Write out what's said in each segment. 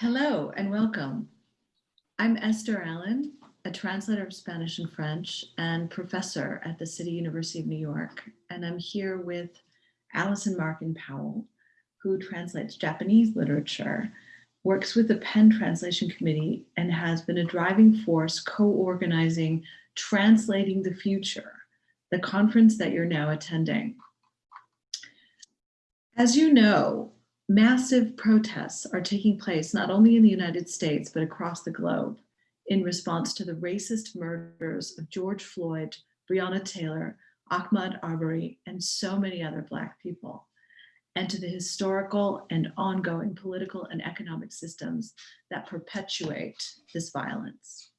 Hello and welcome. I'm Esther Allen, a translator of Spanish and French and professor at the City University of New York. And I'm here with Allison Markin Powell, who translates Japanese literature, works with the PEN Translation Committee, and has been a driving force co-organizing Translating the Future, the conference that you're now attending. As you know, massive protests are taking place not only in the United States, but across the globe in response to the racist murders of George Floyd, Breonna Taylor, Ahmaud Arbery, and so many other Black people, and to the historical and ongoing political and economic systems that perpetuate this violence.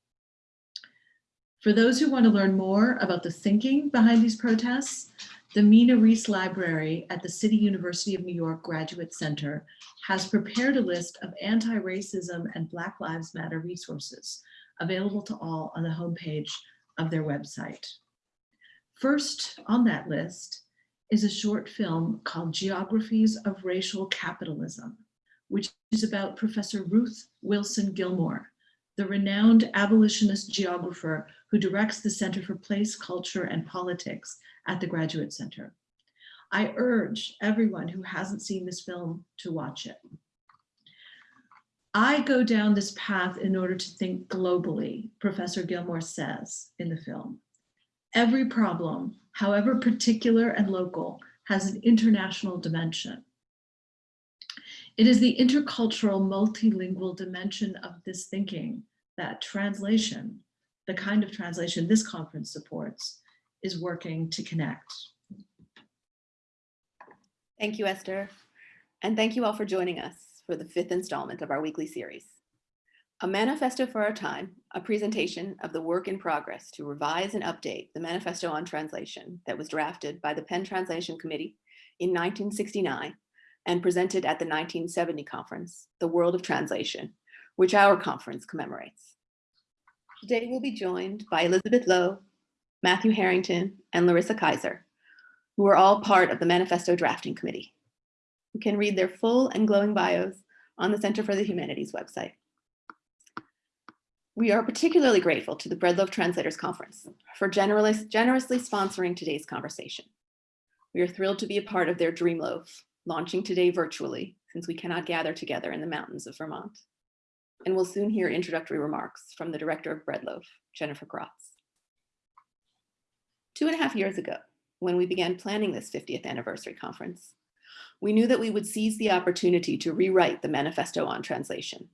For those who want to learn more about the thinking behind these protests, the Mina Rees Library at the City University of New York Graduate Center has prepared a list of anti-racism and Black Lives Matter resources available to all on the homepage of their website. First on that list is a short film called Geographies of Racial Capitalism, which is about Professor Ruth Wilson Gilmore, the renowned abolitionist geographer who directs the Center for Place, Culture, and Politics at the Graduate Center. I urge everyone who hasn't seen this film to watch it. I go down this path in order to think globally, Professor Gilmore says in the film. Every problem, however particular and local, has an international dimension. It is the intercultural multilingual dimension of this thinking that translation, the kind of translation this conference supports, is working to connect. Thank you, Esther. And thank you all for joining us for the fifth installment of our weekly series. A Manifesto for Our Time, a presentation of the work in progress to revise and update the Manifesto on Translation that was drafted by the PEN Translation Committee in 1969 and presented at the 1970 conference, The World of Translation, which our conference commemorates. Today we'll be joined by Elizabeth Lowe, Matthew Harrington, and Larissa Kyzer, who are all part of the Manifesto Drafting Committee. You can read their full and glowing bios on the Center for the Humanities website. We are particularly grateful to the Breadloaf Translators Conference for generously sponsoring today's conversation. We are thrilled to be a part of their Dreamloaf, launching today virtually since we cannot gather together in the mountains of Vermont. And we'll soon hear introductory remarks from the director of Breadloaf, Jennifer Grotz. Two and a half years ago, when we began planning this 50th anniversary conference, we knew that we would seize the opportunity to rewrite the Manifesto on Translation.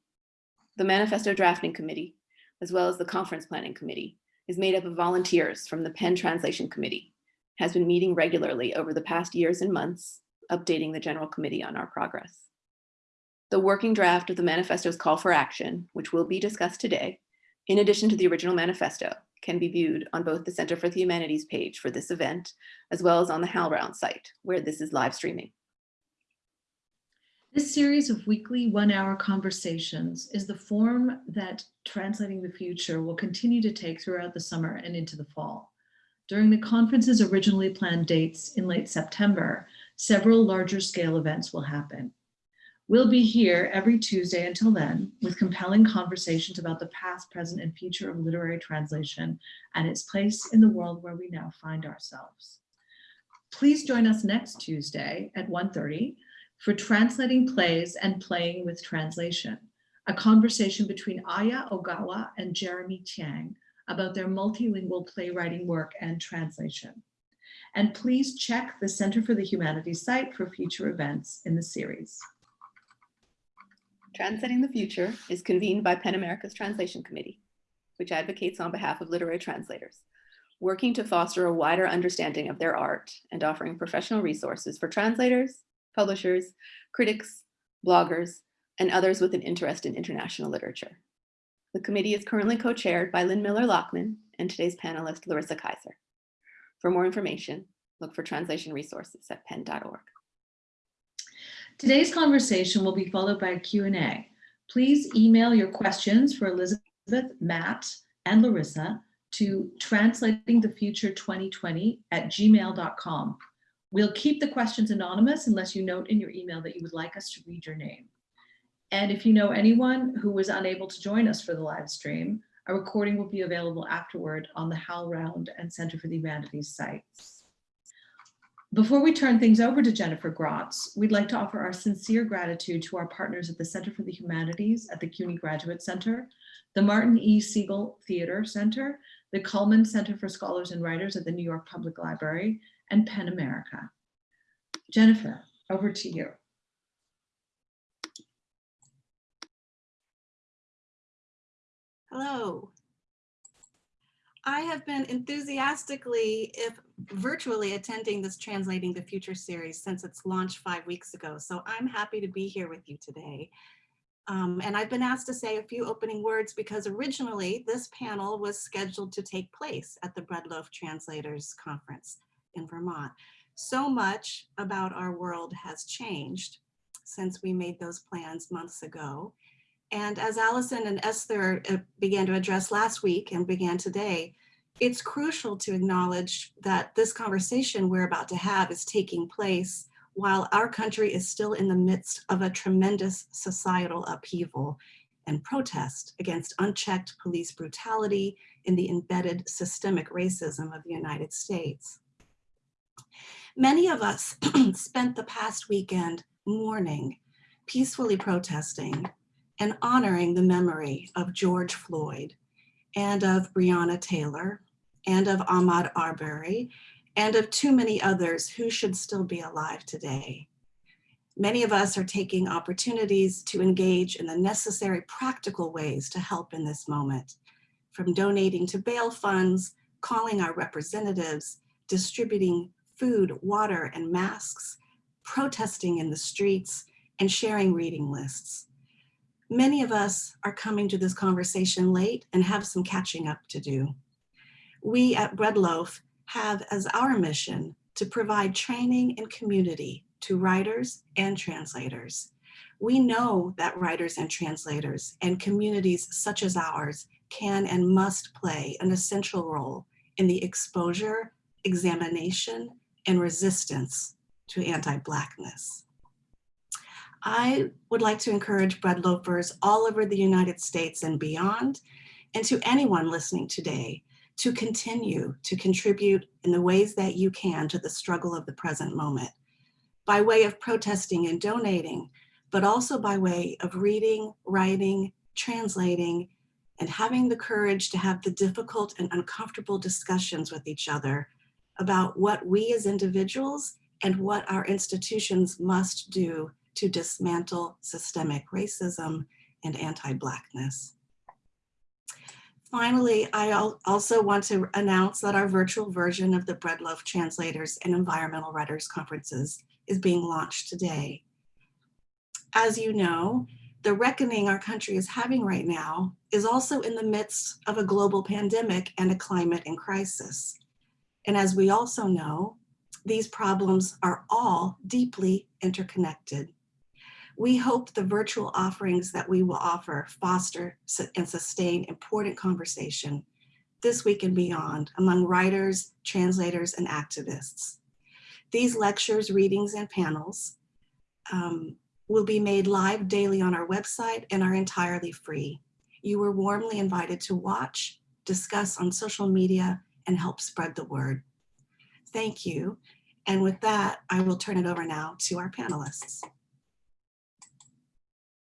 The Manifesto Drafting Committee, as well as the Conference Planning Committee, is made up of volunteers from the PEN Translation Committee, has been meeting regularly over the past years and months, updating the General Committee on our progress. The working draft of the manifesto's call for action, which will be discussed today, in addition to the original manifesto, can be viewed on both the Center for the Humanities page for this event, as well as on the HowlRound site, where this is live streaming. This series of weekly one-hour conversations is the form that Translating the Future will continue to take throughout the summer and into the fall. During the conference's originally planned dates in late September, several larger scale events will happen. We'll be here every Tuesday until then with compelling conversations about the past, present, and future of literary translation and its place in the world where we now find ourselves. Please join us next Tuesday at 1.30 for translating plays and playing with translation, a conversation between Aya Ogawa and Jeremy Tiang about their multilingual playwriting work and translation. And please check the Center for the Humanities site for future events in the series. Translating the Future is convened by PEN America's Translation Committee, which advocates on behalf of literary translators, working to foster a wider understanding of their art and offering professional resources for translators, publishers, critics, bloggers, and others with an interest in international literature. The committee is currently co-chaired by Lynn Miller-Lachmann and today's panelist, Larissa Kyzer. For more information, look for translation resources at pen.org. Today's conversation will be followed by a Q&A. Please email your questions for Elizabeth, Matt, and Larissa to translatingthefuture2020 at gmail.com. We'll keep the questions anonymous unless you note in your email that you would like us to read your name. And if you know anyone who was unable to join us for the live stream, a recording will be available afterward on the HowlRound and Center for the Humanities sites. Before we turn things over to Jennifer Grotz, we'd like to offer our sincere gratitude to our partners at the Center for the Humanities at the CUNY Graduate Center, the Martin E. Segal Theater Center, the Cullman Center for Scholars and Writers at the New York Public Library, and PEN America. Jennifer, over to you. Hello. I have been enthusiastically, if virtually attending this Translating the Future series since its launch five weeks ago. So I'm happy to be here with you today. Um, and I've been asked to say a few opening words because originally this panel was scheduled to take place at the Breadloaf Translators Conference in Vermont. So much about our world has changed since we made those plans months ago. And as Allison and Esther uh, began to address last week and began today, it's crucial to acknowledge that this conversation we're about to have is taking place while our country is still in the midst of a tremendous societal upheaval and protest against unchecked police brutality in the embedded systemic racism of the United States. Many of us spent the past weekend mourning, peacefully protesting, and honoring the memory of George Floyd and of Breonna Taylor and of Ahmaud Arbery and of too many others who should still be alive today. Many of us are taking opportunities to engage in the necessary practical ways to help in this moment, from donating to bail funds, calling our representatives, distributing food, water, and masks, protesting in the streets, and sharing reading lists. Many of us are coming to this conversation late and have some catching up to do. We at Breadloaf have as our mission to provide training and community to writers and translators. We know that writers and translators and communities such as ours can and must play an essential role in the exposure, examination, and resistance to anti-Blackness. I would like to encourage bread loafers all over the United States and beyond, and to anyone listening today to continue to contribute in the ways that you can to the struggle of the present moment. By way of protesting and donating, but also by way of reading, writing, translating, and having the courage to have the difficult and uncomfortable discussions with each other about what we as individuals and what our institutions must do to dismantle systemic racism and anti-Blackness. Finally, I also want to announce that our virtual version of the Breadloaf Translators and Environmental Writers Conferences is being launched today. As you know, the reckoning our country is having right now is also in the midst of a global pandemic and a climate in crisis. And as we also know, these problems are all deeply interconnected. We hope the virtual offerings that we will offer foster and sustain important conversation this week and beyond among writers, translators, and activists. These lectures, readings, and panels um, will be made live daily on our website and are entirely free. You are warmly invited to watch, discuss on social media, and help spread the word. Thank you. And with that, I will turn it over now to our panelists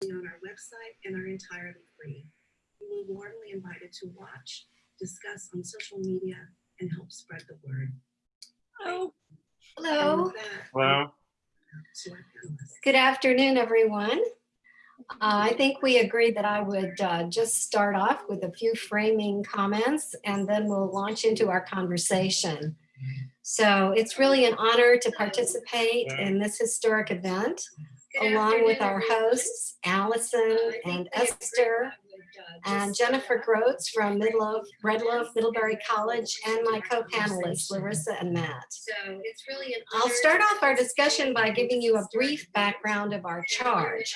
on our website and are entirely free. You are warmly invited to watch, discuss on social media, and help spread the word. Oh, hello. Hello. to our panelists. Good afternoon, everyone. Uh, I think we agreed that I would uh, just start off with a few framing comments and then we'll launch into our conversation. So it's really an honor to participate in this historic event along with our hosts, Allison and Esther and Jennifer Grotz from Midloaf, Red Loaf, Middlebury College, and my co-panelists, Larissa and Matt. So it's really an I'll start off our discussion by giving you a brief background of our charge.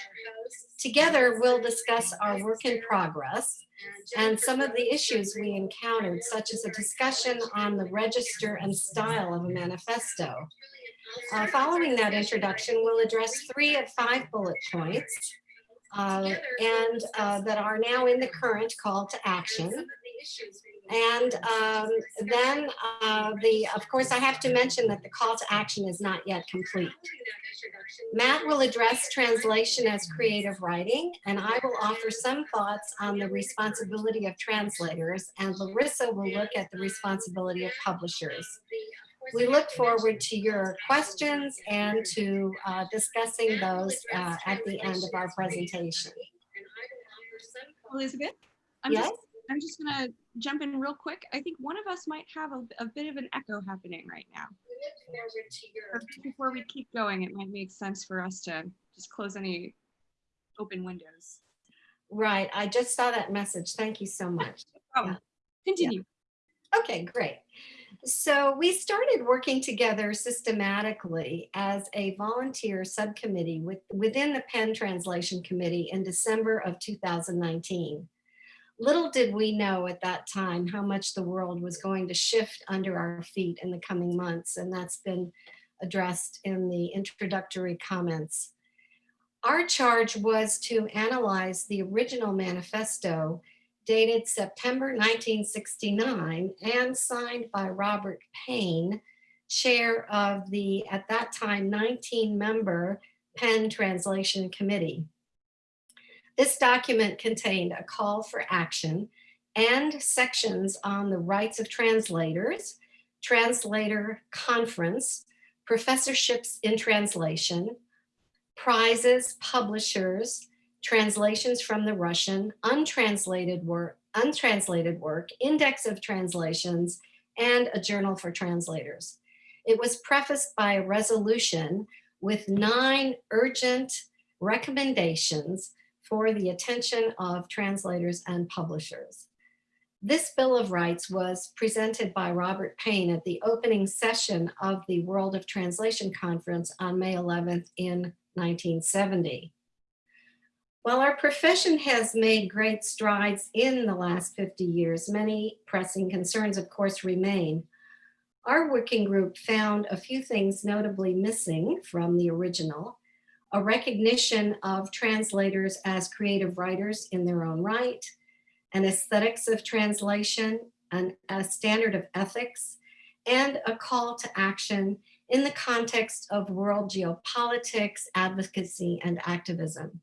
Together, we'll discuss our work in progress and some of the issues we encountered, such as a discussion on the register and style of a manifesto. Uh, following that introduction, we'll address three of five bullet points uh, and uh, that are now in the current call to action. And um, then uh, the, of course, I have to mention that the call to action is not yet complete. Matt will address translation as creative writing, and I will offer some thoughts on the responsibility of translators, and Larissa will look at the responsibility of publishers. We look forward to your questions and to uh, discussing those uh, at the end of our presentation. Elizabeth, I'm Yes? just, I'm just gonna jump in real quick. I think one of us might have a, a bit of an echo happening right now. Before we keep going, it might make sense for us to just close any open windows. Right, I just saw that message. Thank you so much. Oh, continue. Okay, great. So we started working together systematically as a volunteer subcommittee with, within the PEN Translation Committee in December of 2019. Little did we know at that time how much the world was going to shift under our feet in the coming months, and that's been addressed in the introductory comments. Our charge was to analyze the original manifesto dated September 1969 and signed by Robert Payne, chair of the, at that time, 19-member PEN Translation Committee. This document contained a call for action and sections on the rights of translators, translator conference, professorships in translation, prizes, publishers, translations from the Russian, untranslated work, untranslated work, index of translations, and a journal for translators. It was prefaced by a resolution with nine urgent recommendations for the attention of translators and publishers. This Bill of Rights was presented by Robert Payne at the opening session of the World of Translation Conference on May 11th in 1970. While our profession has made great strides in the last 50 years, many pressing concerns, of course, remain. Our working group found a few things notably missing from the original, a recognition of translators as creative writers in their own right, an aesthetics of translation, and a standard of ethics, and a call to action in the context of world geopolitics, advocacy, and activism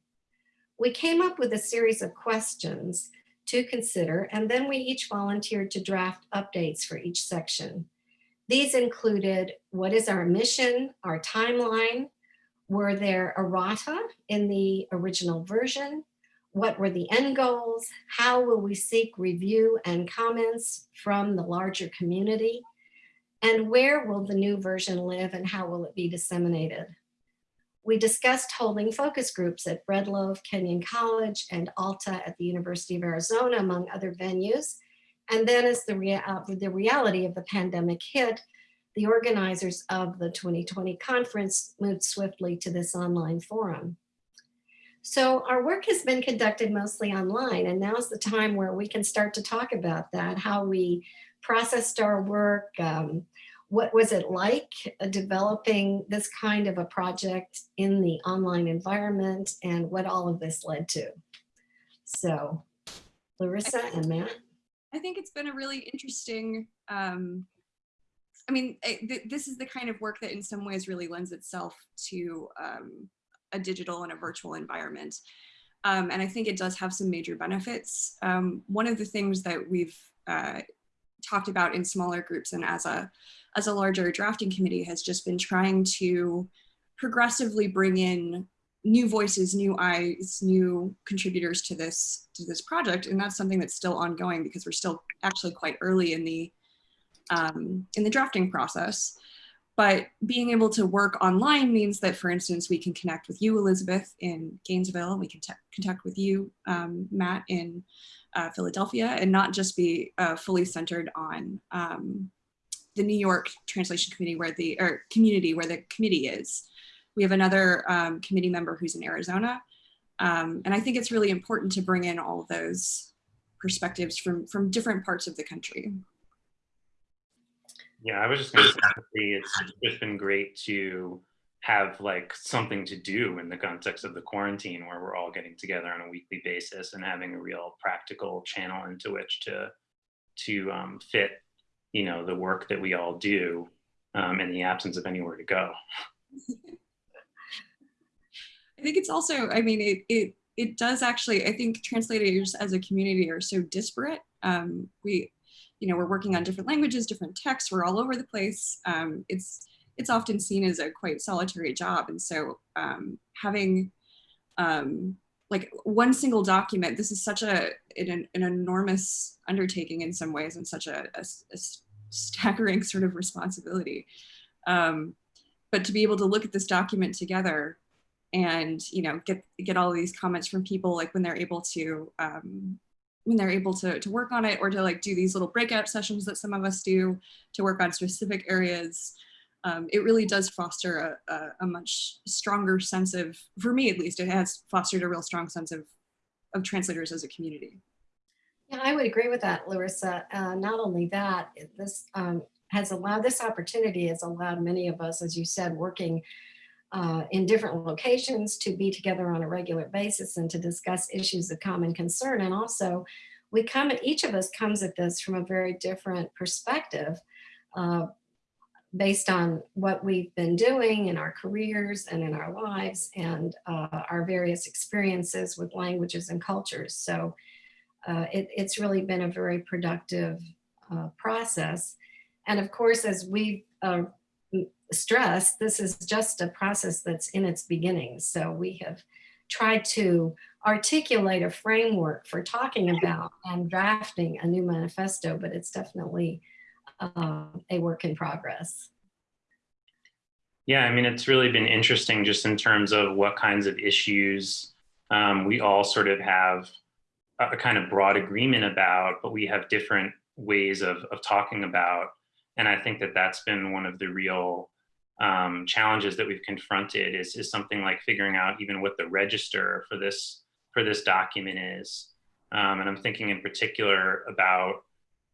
we came up with a series of questions to consider, and then we each volunteered to draft updates for each section. These included, what is our mission, our timeline? Were there errata in the original version? What were the end goals? How will we seek review and comments from the larger community? And where will the new version live and how will it be disseminated? We discussed holding focus groups at Bread Loaf, Kenyon College, and Alta at the University of Arizona, among other venues. And then as the, rea uh, the reality of the pandemic hit, the organizers of the 2020 conference moved swiftly to this online forum. So our work has been conducted mostly online, and now's the time where we can start to talk about that, how we processed our work, um, what was it like uh, developing this kind of a project in the online environment and what all of this led to. So Larissa and Matt. I think it's been a really interesting, um, I mean, it, th this is the kind of work that in some ways really lends itself to um, a digital and a virtual environment. Um, and I think it does have some major benefits. Um, one of the things that we've uh, talked about in smaller groups and as a as a larger drafting committee has just been trying to progressively bring in new voices, new eyes, new contributors to this to this project, and that's something that's still ongoing because we're still actually quite early in the um, in the drafting process. But being able to work online means that, for instance, we can connect with you, Elizabeth, in Gainesville. We can connect with you, um, Matt, in uh, Philadelphia, and not just be uh, fully centered on um, the New York Translation Committee where the or community where the committee is. We have another um, committee member who's in Arizona. Um, and I think it's really important to bring in all of those perspectives from, from different parts of the country. Yeah, I was just going to say it's just been great to have like something to do in the context of the quarantine where we're all getting together on a weekly basis and having a real practical channel into which to to um, fit you know the work that we all do um, in the absence of anywhere to go I think it's also, I mean, it, it, it does actually, I think translators as a community are so disparate. Um, we, you know, we're working on different languages, different texts, we're all over the place. Um, it's, it's often seen as a quite solitary job. And so um, having um, like one single document, this is such a, an, an enormous undertaking in some ways and such a, a, a staggering sort of responsibility. Um, but to be able to look at this document together and you know get get all these comments from people like when they're able to um, when they're able to, to work on it or to like do these little breakout sessions that some of us do to work on specific areas um, it really does foster a, a, a, much stronger sense of for me at least it has fostered a real strong sense of of translators as a community yeah i would agree with that larissa uh, not only that this um, has allowed this opportunity has allowed many of us as you said working uh, in different locations to be together on a regular basis and to discuss issues of common concern. And also we come, each of us comes at this from a very different perspective uh, based on what we've been doing in our careers and in our lives and uh, our various experiences with languages and cultures. So uh, it, it's really been a very productive uh, process. And of course, as we've uh, stress, this is just a process that's in its beginnings. So we have tried to articulate a framework for talking about and drafting a new manifesto, but it's definitely uh, a work in progress. Yeah, I mean, it's really been interesting just in terms of what kinds of issues um, we all sort of have a kind of broad agreement about, but we have different ways of, of talking about. And I think that that's been one of the real um, challenges that we've confronted is, is something like figuring out even what the register for this for this document is. Um, and I'm thinking in particular about,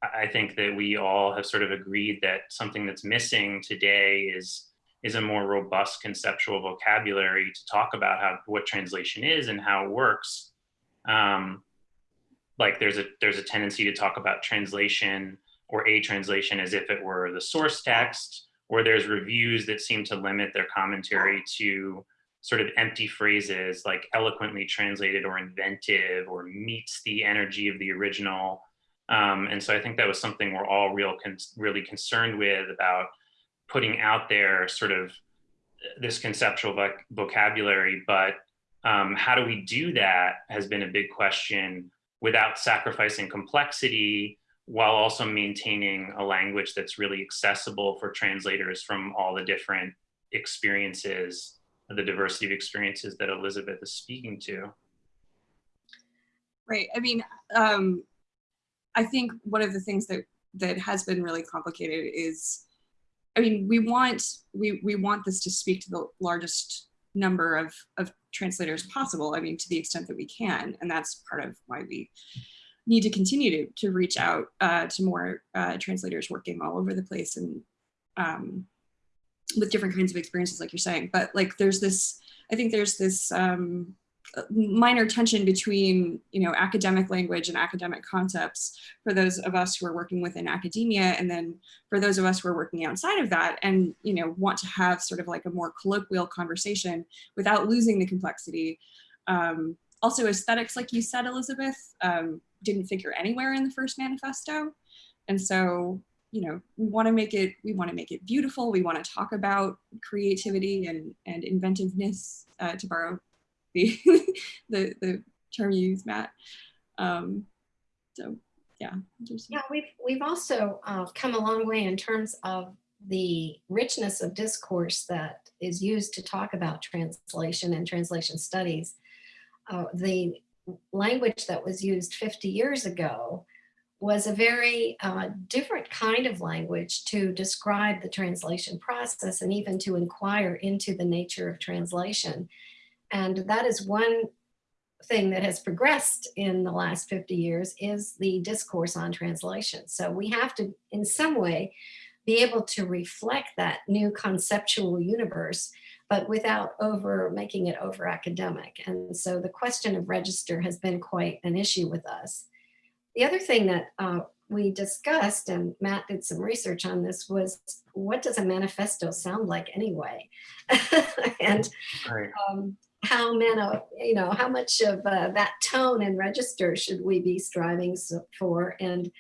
I think that we all have sort of agreed that something that's missing today is is a more robust conceptual vocabulary to talk about how what translation is and how it works. Um, like there's a there's a tendency to talk about translation or a translation as if it were the source text or there's reviews that seem to limit their commentary to sort of empty phrases like eloquently translated or inventive or meets the energy of the original. Um, and so I think that was something we're all real con really concerned with about putting out there sort of this conceptual voc vocabulary, but um, how do we do that has been a big question without sacrificing complexity while also maintaining a language that's really accessible for translators from all the different experiences, the diversity of experiences that Elizabeth is speaking to. Right. I mean, um, I think one of the things that that has been really complicated is, I mean, we want we we want this to speak to the largest number of of translators possible. I mean, to the extent that we can, and that's part of why we need to continue to, to reach out uh, to more uh, translators working all over the place and um, with different kinds of experiences, like you're saying. But like, there's this, I think there's this um, minor tension between, you know, academic language and academic concepts for those of us who are working within academia, and then for those of us who are working outside of that, and you know, want to have sort of like a more colloquial conversation without losing the complexity. Um, also aesthetics, like you said, Elizabeth, um, didn't figure anywhere in the first manifesto. And so, you know, we want to make it, we want to make it beautiful. We want to talk about creativity and, and inventiveness, uh, to borrow the, the, the term you use, Matt. Um, so yeah. Yeah, we've, we've also uh, come a long way in terms of the richness of discourse that is used to talk about translation and translation studies. Uh, the language that was used 50 years ago was a very uh, different kind of language to describe the translation process and even to inquire into the nature of translation. And that is one thing that has progressed in the last 50 years is the discourse on translation. So we have to, in some way, be able to reflect that new conceptual universe but without over making it over academic. And so the question of register has been quite an issue with us. The other thing that uh, we discussed, and Matt did some research on this, was what does a manifesto sound like anyway? and um, how many, you know, how much of uh, that tone and register should we be striving for? And,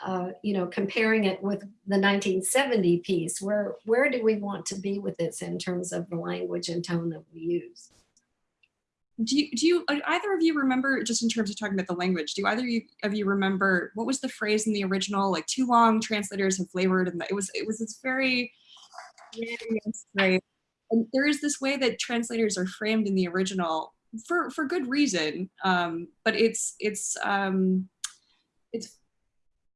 uh, you know, comparing it with the 1970 piece, where, where do we want to be with this in terms of the language and tone that we use? Do you, do you, uh, either of you remember, just in terms of talking about the language, do either of you remember, what was the phrase in the original, like too long translators have flavored, and it was, it was this very, phrase. And there is this way that translators are framed in the original for, for good reason, um, but it's, it's, um, it's,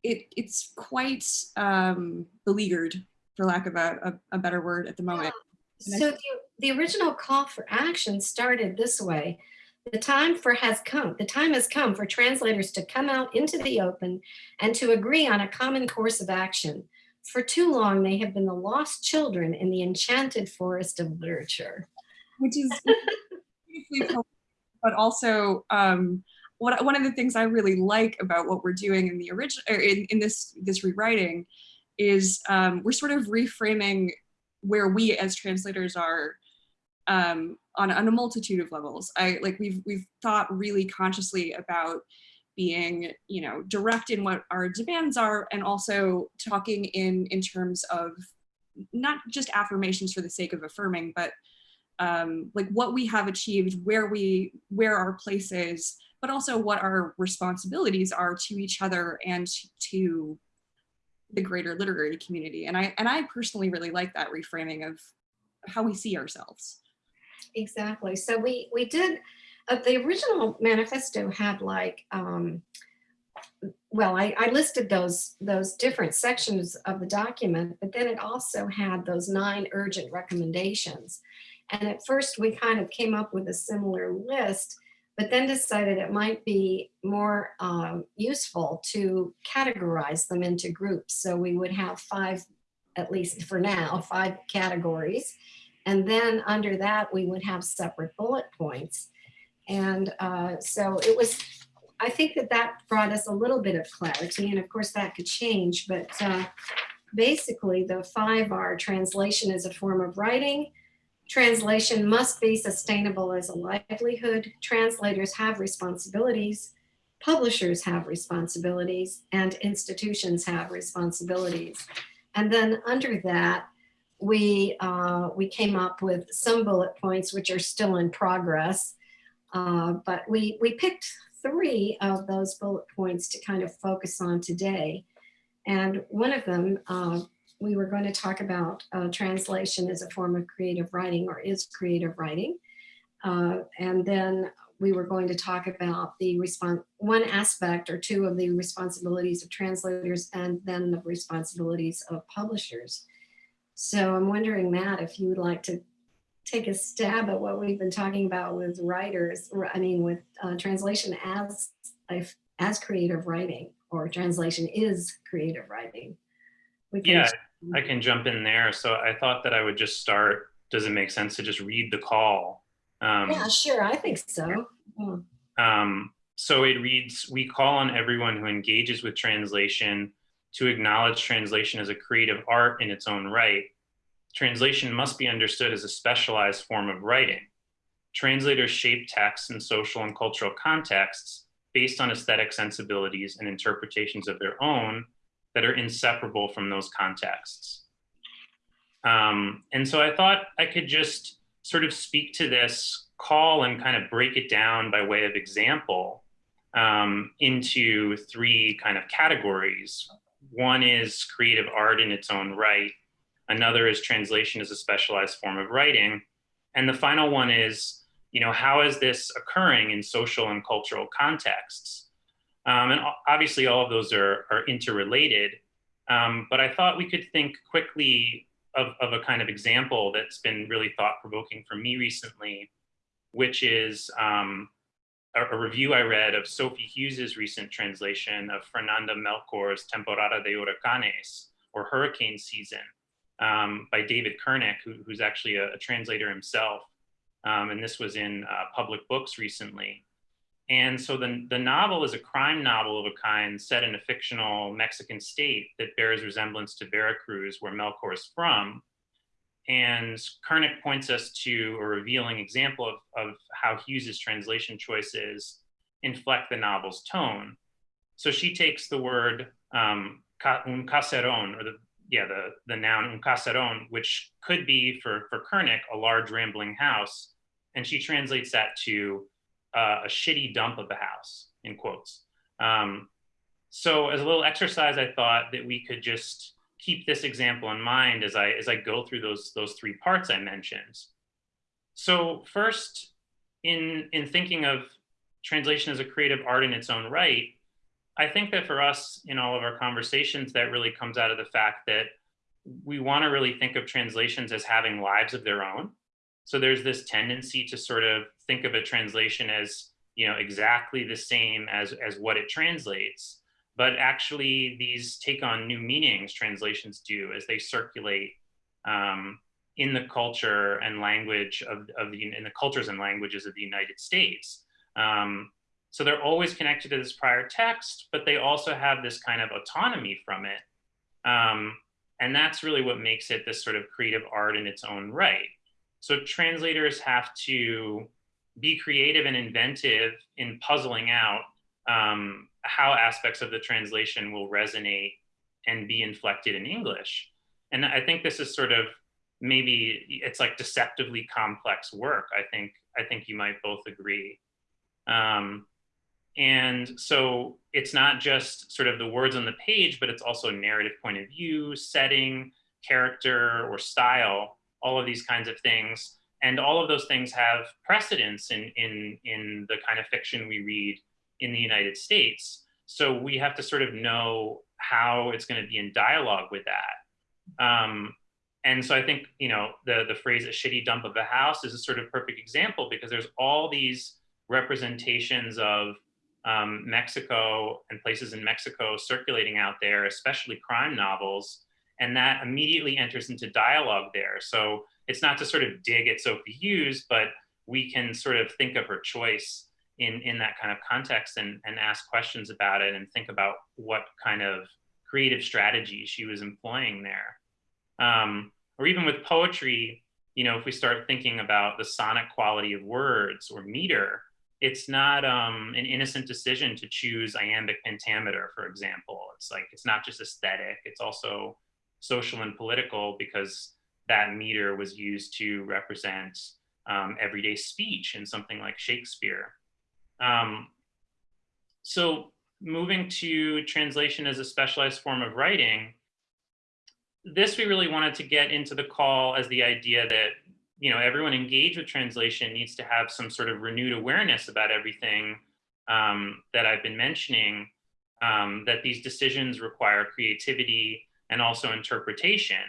it, it's quite um, beleaguered, for lack of a, a, a better word at the moment. I So the, the original call for action started this way. The time for has come, the time has come for translators to come out into the open and to agree on a common course of action. For too long, they have been the lost children in the enchanted forest of literature. which is beautifully but also um, what one of the things I really like about what we're doing in the original in, in this this rewriting is um, we're sort of reframing where we as translators are um, on, on a multitude of levels. I like we've we've thought really consciously about being you know direct in what our demands are and also talking in in terms of not just affirmations for the sake of affirming but um, like what we have achieved, where we, where our place is, but also what our responsibilities are to each other and to the greater literary community. And I, and I personally really like that reframing of how we see ourselves. Exactly. So we we did uh, the original manifesto had like um, well, I, I listed those those different sections of the document, but then it also had those nine urgent recommendations. And at first we kind of came up with a similar list, but then decided it might be more um, useful to categorize them into groups. So we would have five, at least for now, five categories. And then under that, we would have separate bullet points. And uh, so it was, I think that that brought us a little bit of clarity. And of course that could change, but uh, basically the five are translation as a form of writing. Translation must be sustainable as a livelihood. Translators have responsibilities. Publishers have responsibilities and institutions have responsibilities. And then under that, we, uh, we came up with some bullet points which are still in progress. Uh, but we, we picked three of those bullet points to kind of focus on today. And one of them, uh, we were going to talk about uh, translation as a form of creative writing or is creative writing. Uh, and then we were going to talk about the response, one aspect or two of the responsibilities of translators and then the responsibilities of publishers. So I'm wondering, Matt, if you would like to take a stab at what we've been talking about with writers, I mean, with uh, translation as, as creative writing or translation is creative writing. We can- Yeah, I can jump in there. So I thought that I would just start. Does it make sense to just read the call? Um, Yeah, sure, I think so. Yeah. Um, so it reads, we call on everyone who engages with translation to acknowledge translation as a creative art in its own right. Translation must be understood as a specialized form of writing. Translators shape texts in social and cultural contexts based on aesthetic sensibilities and interpretations of their own that are inseparable from those contexts. Um, and so I thought I could just sort of speak to this call and kind of break it down by way of example um, into three kind of categories. One is creative art in its own right. Another is translation as a specialized form of writing. And the final one is, you know, how is this occurring in social and cultural contexts? Um, and obviously all of those are, are interrelated. Um, but I thought we could think quickly of, of a kind of example that's been really thought provoking for me recently, which is um, a, a review I read of Sophie Hughes's recent translation of Fernanda Melchor's Temporada de Huracanes, or Hurricane Season, um, by David Kernick, who, who's actually a, a translator himself. Um, and this was in uh, public books recently. And so the, the novel is a crime novel of a kind set in a fictional Mexican state that bears resemblance to Veracruz, where Melchor is from. And Kernick points us to a revealing example of, of how Hughes's translation choices inflect the novel's tone. So she takes the word um, un caseron, or the yeah the the noun un caseron, which could be for for Kernick a large rambling house, and she translates that to uh, a shitty dump of a house in quotes. Um, so as a little exercise, I thought that we could just keep this example in mind as I as I go through those those three parts I mentioned. So first, in in thinking of translation as a creative art in its own right, I think that for us in all of our conversations, that really comes out of the fact that we want to really think of translations as having lives of their own. So there's this tendency to sort of think of a translation as you know exactly the same as as what it translates but actually these take on new meanings translations do as they circulate um, in the culture and language of, of the in the cultures and languages of the United States. Um, so they're always connected to this prior text, but they also have this kind of autonomy from it. Um, and that's really what makes it this sort of creative art in its own right. So translators have to be creative and inventive in puzzling out um, how aspects of the translation will resonate and be inflected in English. And I think this is sort of maybe it's like deceptively complex work. I think I think you might both agree. Um, and so it's not just sort of the words on the page, but it's also narrative point of view, setting, character, or style, all of these kinds of things. And all of those things have precedence in, in, in the kind of fiction we read in the United States. So we have to sort of know how it's going to be in dialogue with that. Um, and so I think, you know, the, the phrase a shitty dump of a house is a sort of perfect example because there's all these representations of um, Mexico and places in Mexico circulating out there, especially crime novels, and that immediately enters into dialogue there. So it's not to sort of dig at Sophie Hughes, but we can sort of think of her choice in, in that kind of context and, and ask questions about it and think about what kind of creative strategy she was employing there. Um, or even with poetry, you know, if we start thinking about the sonic quality of words or meter, it's not um, an innocent decision to choose iambic pentameter, for example. It's like, it's not just aesthetic, it's also social and political because that meter was used to represent um, everyday speech in something like Shakespeare. Um, so moving to translation as a specialized form of writing, this we really wanted to get into the call as the idea that you know everyone engaged with translation needs to have some sort of renewed awareness about everything um, that I've been mentioning, um, that these decisions require creativity and also interpretation.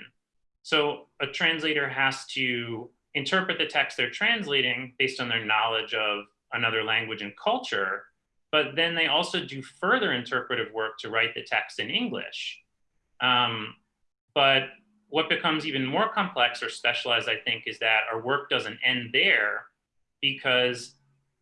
So a translator has to interpret the text they're translating based on their knowledge of another language and culture, but then they also do further interpretive work to write the text in English. Um, but what becomes even more complex or specialized, I think, is that our work doesn't end there because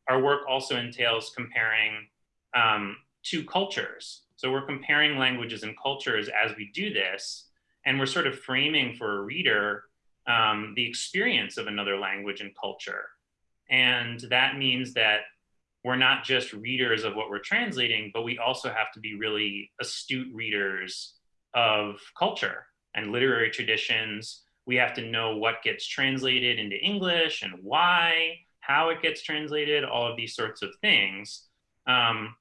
our work also entails comparing um, two cultures. So we're comparing languages and cultures as we do this, and we're sort of framing for a reader um, the experience of another language and culture. And that means that we're not just readers of what we're translating, but we also have to be really astute readers of culture and literary traditions. We have to know what gets translated into English and why, how it gets translated, all of these sorts of things. Um,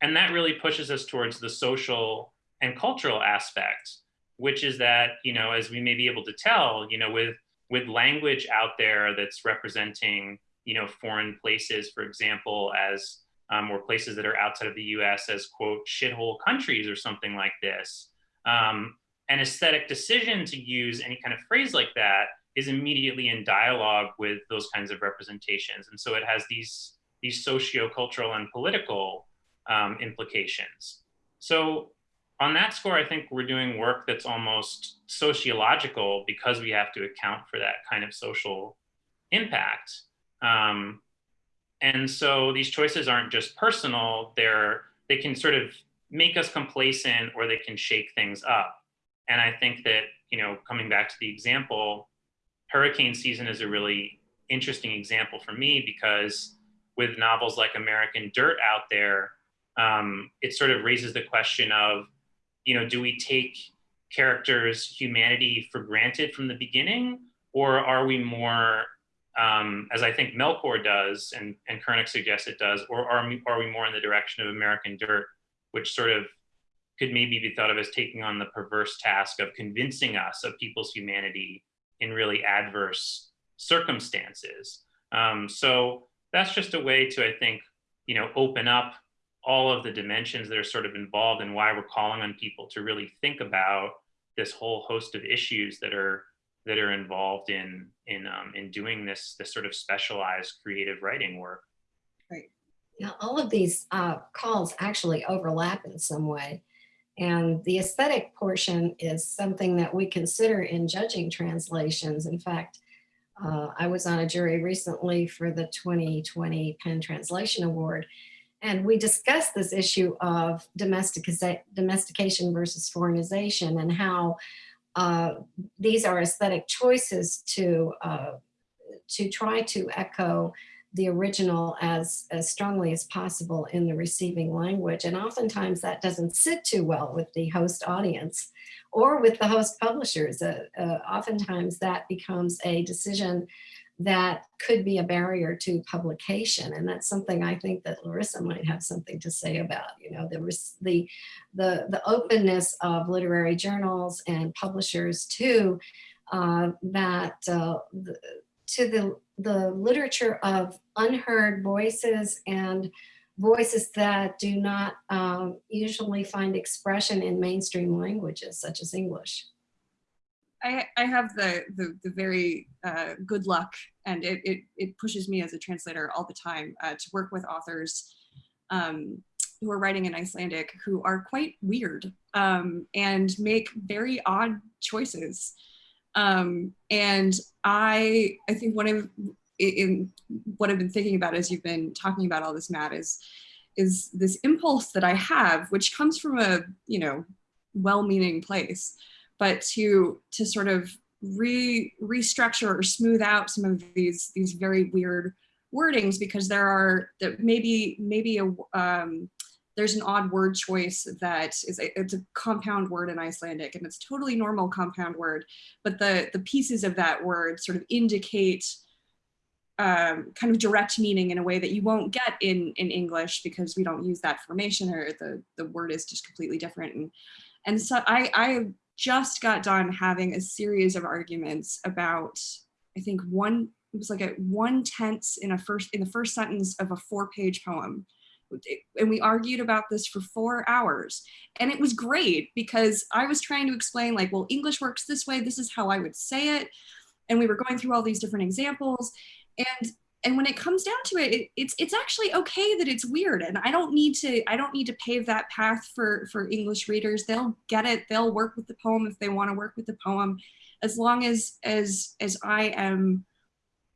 and that really pushes us towards the social and cultural aspect, which is that, you know, as we may be able to tell, you know, with, with language out there that's representing you know, foreign places, for example, as um, or places that are outside of the US as quote, shithole countries or something like this. Um, an aesthetic decision to use any kind of phrase like that is immediately in dialogue with those kinds of representations. And so it has these, these socio-cultural and political um, implications. So on that score, I think we're doing work that's almost sociological because we have to account for that kind of social impact. Um, and so these choices aren't just personal; they're they can sort of make us complacent or they can shake things up. And I think that you know, coming back to the example, hurricane season is a really interesting example for me because with novels like American Dirt out there, um, it sort of raises the question of you know, do we take characters' humanity for granted from the beginning, or are we more, um, as I think Melchor does, and and Kernick suggests it does, or are we, are we more in the direction of American Dirt, which sort of could maybe be thought of as taking on the perverse task of convincing us of people's humanity in really adverse circumstances. Um, so that's just a way to, I think, you know, open up all of the dimensions that are sort of involved and why we're calling on people to really think about this whole host of issues that are that are involved in in um, in doing this this sort of specialized creative writing work. Right. Now, all of these uh, calls actually overlap in some way. And the aesthetic portion is something that we consider in judging translations. In fact, uh, I was on a jury recently for the 2020 PEN Translation Award, and we discussed this issue of domestica- domestication versus foreignization and how uh, these are aesthetic choices to, uh, to try to echo the original as, as strongly as possible in the receiving language. And oftentimes that doesn't sit too well with the host audience or with the host publishers. Uh, uh, oftentimes that becomes a decision that could be a barrier to publication. And that's something I think that Larissa might have something to say about, you know, the, the, the, the openness of literary journals and publishers to uh, that, uh, the, to the, the literature of unheard voices and voices that do not um, usually find expression in mainstream languages such as English. I, I have the, the, the very uh, good luck and it, it, it pushes me as a translator all the time uh, to work with authors um, who are writing in Icelandic who are quite weird um, and make very odd choices. Um, and I, I think one of in what I've been thinking about as you've been talking about all this, Matt, is is this impulse that I have, which comes from a you know well-meaning place, but to to sort of re restructure or smooth out some of these these very weird wordings because there are that maybe maybe a um, there's an odd word choice that is a, it's a compound word in Icelandic and it's totally normal compound word, but the the pieces of that word sort of indicate um, kind of direct meaning in a way that you won't get in in English because we don't use that formation or the the word is just completely different. And and so I I just got done having a series of arguments about I think one it was like a one tense in a first in the first sentence of a four page poem and we argued about this for four hours. And it was great because I was trying to explain like well English works this way. This is how I would say it. And we were going through all these different examples. And and when it comes down to it, it, it's it's actually okay that it's weird. And i don't need to i don't need to pave that path for for english readers. They'll get it. They'll work with the poem if they want to work with the poem. As long as as as i am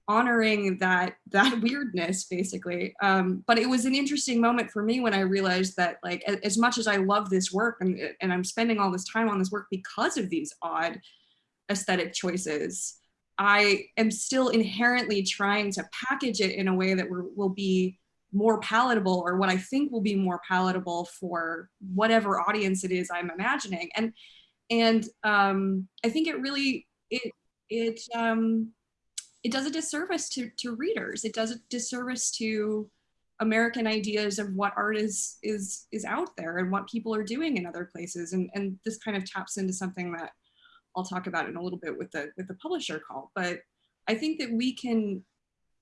honoring that that weirdness basically um but it was an interesting moment for me when i realized that like as much as i love this work and, and i'm spending all this time on this work because of these odd aesthetic choices I am still inherently trying to package it in a way that will be more palatable or what I think will be more palatable for whatever audience it is I'm imagining. And and um, I think it really it it um, it does a disservice to to readers. It does a disservice to American ideas of what art is is is out there and what people are doing in other places. And and this kind of taps into something that I'll talk about in a little bit with the with the publisher call. But I think that we can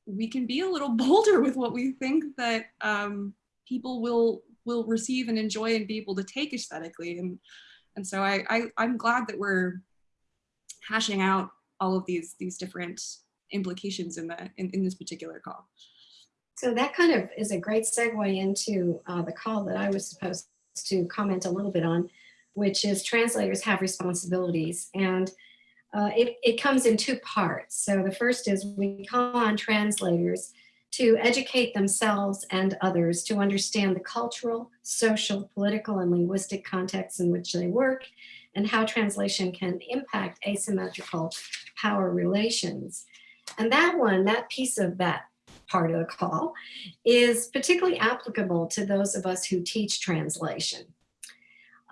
we can be a little bolder with what we think that um, people will will receive and enjoy and be able to take aesthetically. And and so I, I I'm glad that we're hashing out all of these these different implications in the in, in this particular call. So that kind of is a great segue into uh, the call that I was supposed to comment a little bit on. which is translators have responsibilities. And uh, it, it comes in two parts. So the first is we call on translators to educate themselves and others to understand the cultural, social, political, and linguistic contexts in which they work and how translation can impact asymmetrical power relations. And that one, that piece of that part of the call is particularly applicable to those of us who teach translation.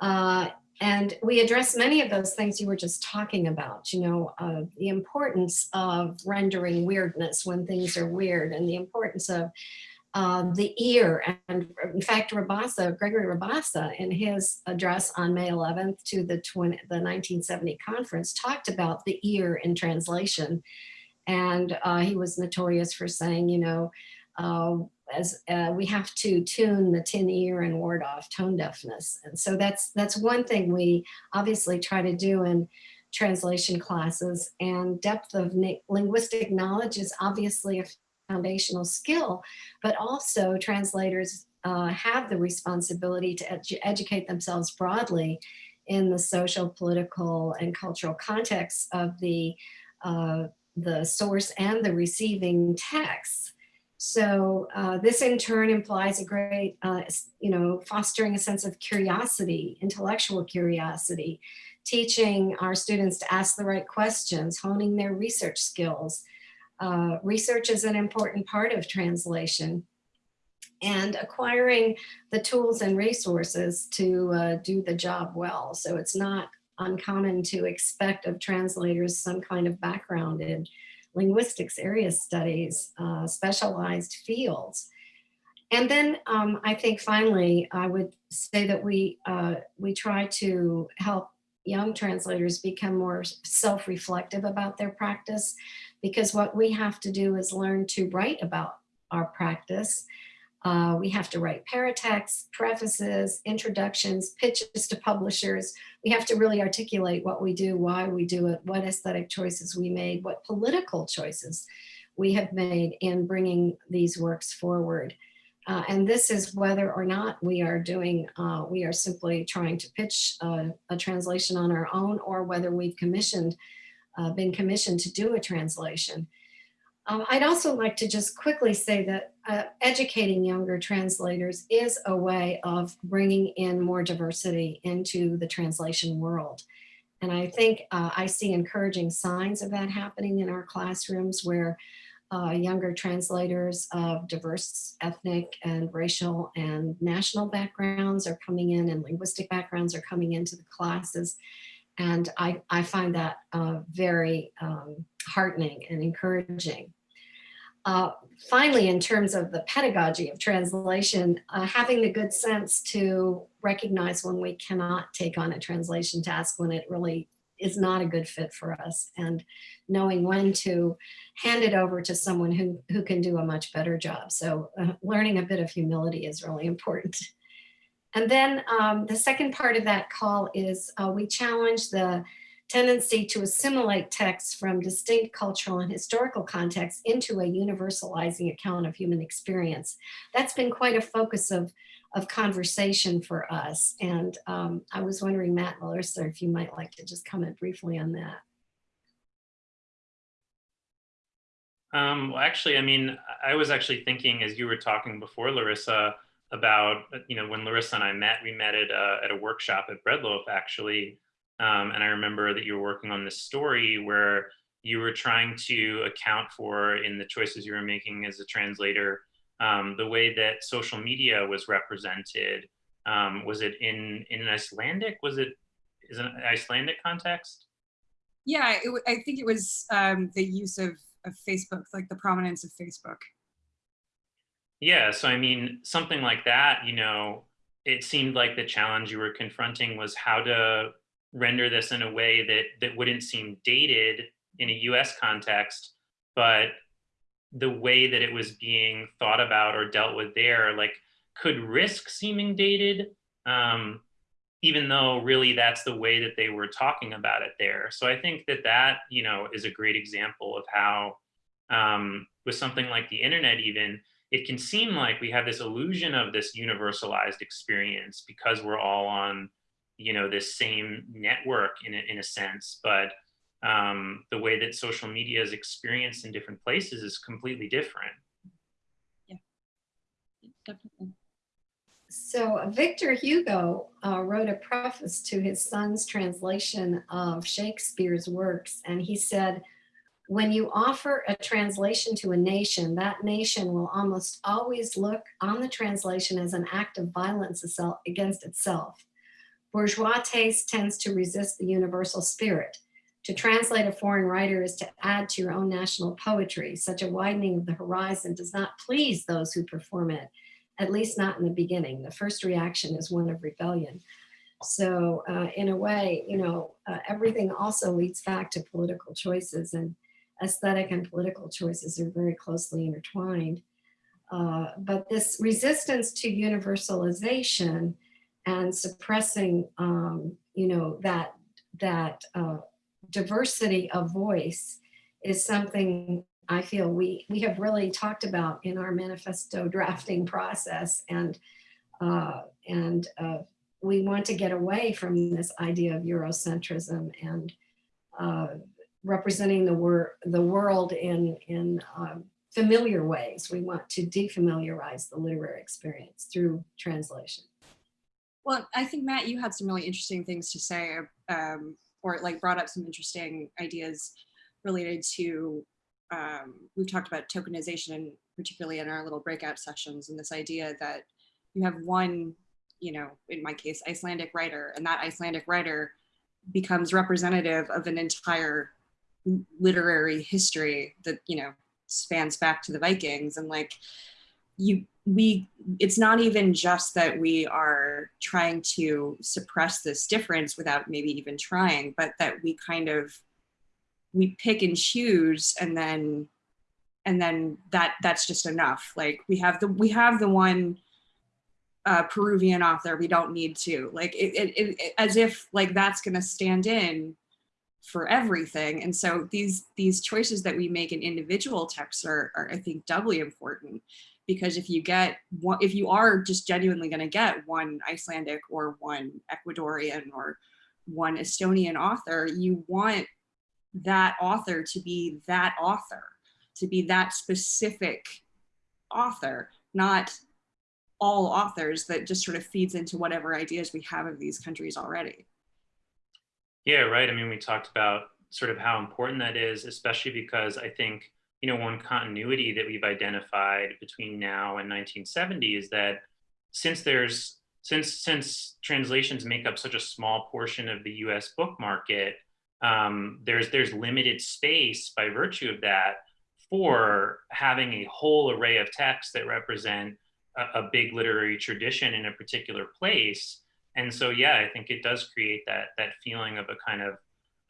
Uh, and we address many of those things you were just talking about, you know, uh, the importance of rendering weirdness when things are weird and the importance of uh, the ear. And in fact, Rabassa, Gregory Rabassa, in his address on May 11th to the, 20, the 1970 conference, talked about the ear in translation. And uh, he was notorious for saying, you know, uh, as uh, we have to tune the tin ear and ward off tone deafness. And so that's that's one thing we obviously try to do in translation classes and depth of linguistic knowledge is obviously a foundational skill, but also translators uh, have the responsibility to edu educate themselves broadly in the social, political, and cultural context of the, uh, the source and the receiving texts. So uh, this in turn implies a great, uh, you know, fostering a sense of curiosity, intellectual curiosity, teaching our students to ask the right questions, honing their research skills. Uh, research is an important part of translation and acquiring the tools and resources to uh, do the job well. So it's not uncommon to expect of translators some kind of background in linguistics, area studies, uh, specialized fields. And then um, I think finally, I would say that we, uh, we try to help young translators become more self-reflective about their practice because what we have to do is learn to write about our practice uh, we have to write paratexts, prefaces, introductions, pitches to publishers. We have to really articulate what we do, why we do it, what aesthetic choices we made, what political choices we have made in bringing these works forward. Uh, and this is whether or not we are doing, uh, we are simply trying to pitch a, a, translation on our own or whether we've commissioned, uh, been commissioned to do a translation. Um, I'd also like to just quickly say that uh, educating younger translators is a way of bringing in more diversity into the translation world. And I think uh, I see encouraging signs of that happening in our classrooms where uh, younger translators of diverse ethnic and racial and national backgrounds are coming in and linguistic backgrounds are coming into the classes. And I, I find that uh, very um, heartening and encouraging. Uh, finally, in terms of the pedagogy of translation, uh, having the good sense to recognize when we cannot take on a translation task when it really is not a good fit for us and knowing when to hand it over to someone who, who can do a much better job. So uh, learning a bit of humility is really important. And then um, the second part of that call is uh, we challenge the tendency to assimilate texts from distinct cultural and historical contexts into a universalizing account of human experience. That's been quite a focus of, of conversation for us. And um, I was wondering, Matt and Larissa, if you might like to just comment briefly on that. Um, well, actually, I mean, I was actually thinking as you were talking before, Larissa, about, you know, when Larissa and I met, we met at a, at a workshop at Bread Loaf, actually, um, and I remember that you were working on this story where you were trying to account for in the choices you were making as a translator, um, the way that social media was represented. Um, was it in, in an Icelandic? Was it is an Icelandic context? Yeah, it, I think it was um, the use of, of Facebook, like the prominence of Facebook. Yeah, so I mean, something like that, you know, it seemed like the challenge you were confronting was how to render this in a way that that wouldn't seem dated in a US context, but the way that it was being thought about or dealt with there, like could risk seeming dated, um, even though really that's the way that they were talking about it there. So I think that that, you know, is a great example of how um, with something like the internet even, it can seem like we have this illusion of this universalized experience because we're all on you know, this same network in a, in a sense, but um, the way that social media is experienced in different places is completely different. Yeah. Definitely. So Victor Hugo uh, wrote a preface to his son's translation of Shakespeare's works, and he said, when you offer a translation to a nation, that nation will almost always look on the translation as an act of violence against itself. Bourgeois taste tends to resist the universal spirit. To translate a foreign writer is to add to your own national poetry. Such a widening of the horizon does not please those who perform it, at least not in the beginning. The first reaction is one of rebellion. So uh, in a way, you know, uh, everything also leads back to political choices and aesthetic and political choices are very closely intertwined. Uh, but this resistance to universalization and suppressing, um, you know, that, that uh, diversity of voice is something I feel we, we have really talked about in our manifesto drafting process and, uh, and uh, we want to get away from this idea of Eurocentrism and uh, representing the, wor the world in, in um, familiar ways. We want to defamiliarize the literary experience through translation. Well, I think Matt, you had some really interesting things to say, um, or like brought up some interesting ideas related to. Um, we've talked about tokenization, particularly in our little breakout sessions, and this idea that you have one, you know, in my case, Icelandic writer, and that Icelandic writer becomes representative of an entire literary history that you know spans back to the Vikings, and like you we it's not even just that we are trying to suppress this difference without maybe even trying but that we kind of we pick and choose and then and then that that's just enough. Like we have the we have the one uh, peruvian author we don't need to. Like it, it, it as if like that's going to stand in for everything and so these these choices that we make in individual texts are, are i think doubly important because if you get one, if you are just genuinely going to get one Icelandic or one Ecuadorian or one Estonian author, you want that author to be that author, to be that specific author, not all authors that just sort of feeds into whatever ideas we have of these countries already. Yeah, right. I mean, we talked about sort of how important that is, especially because I think you know, one continuity that we've identified between now and 1970 is that since there's since since translations make up such a small portion of the U.S. book market, um, there's there's limited space by virtue of that for having a whole array of texts that represent a, a big literary tradition in a particular place. And so, yeah, I think it does create that that feeling of a kind of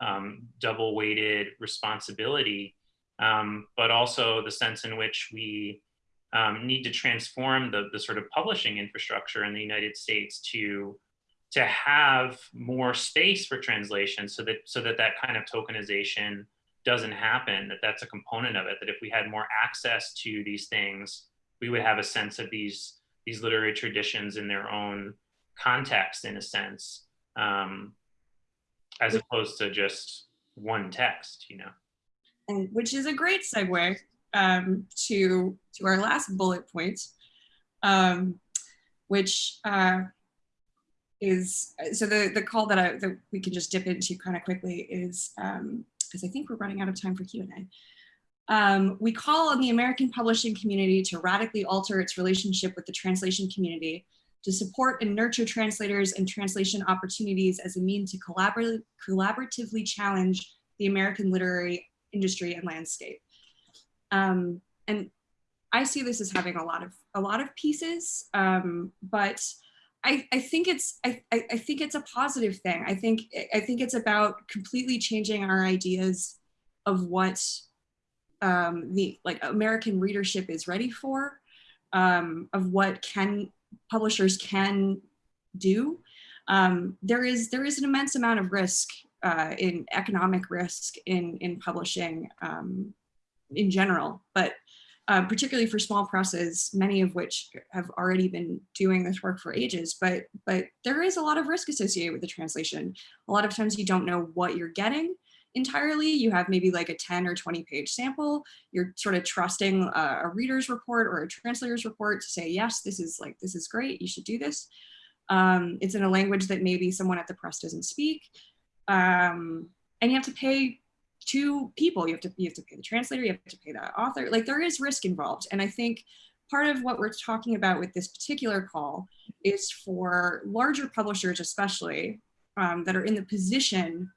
um, double weighted responsibility um, but also the sense in which we um, need to transform the, the sort of publishing infrastructure in the United States to to have more space for translation so that so that that kind of tokenization doesn't happen that that's a component of it that if we had more access to these things we would have a sense of these these literary traditions in their own context in a sense um, as opposed to just one text you know and which is a great segue um, to to our last bullet point, um, which uh, is so the the call that I that we can just dip into kind of quickly is because um, I think we're running out of time for Q and A. Um, we call on the American publishing community to radically alter its relationship with the translation community to support and nurture translators and translation opportunities as a mean to collabor collaboratively challenge the American literary industry and landscape. Um, and I see this as having a lot of a lot of pieces, um, but I, I think it's I, I think it's a positive thing. I think I think it's about completely changing our ideas of what um, the like American readership is ready for, um, of what can publishers can do. Um, there is there is an immense amount of risk uh, in economic risk in, in publishing um, in general. But uh, particularly for small presses, many of which have already been doing this work for ages, but, but there is a lot of risk associated with the translation. A lot of times you don't know what you're getting entirely. You have maybe like a 10 or 20 page sample. You're sort of trusting a, a reader's report or a translator's report to say, yes, this is like, this is great, you should do this. Um, it's in a language that maybe someone at the press doesn't speak. Um, and you have to pay two people. You have to you have to pay the translator, you have to pay the author. Like there is risk involved. And I think part of what we're talking about with this particular call is for larger publishers, especially um, that are in the position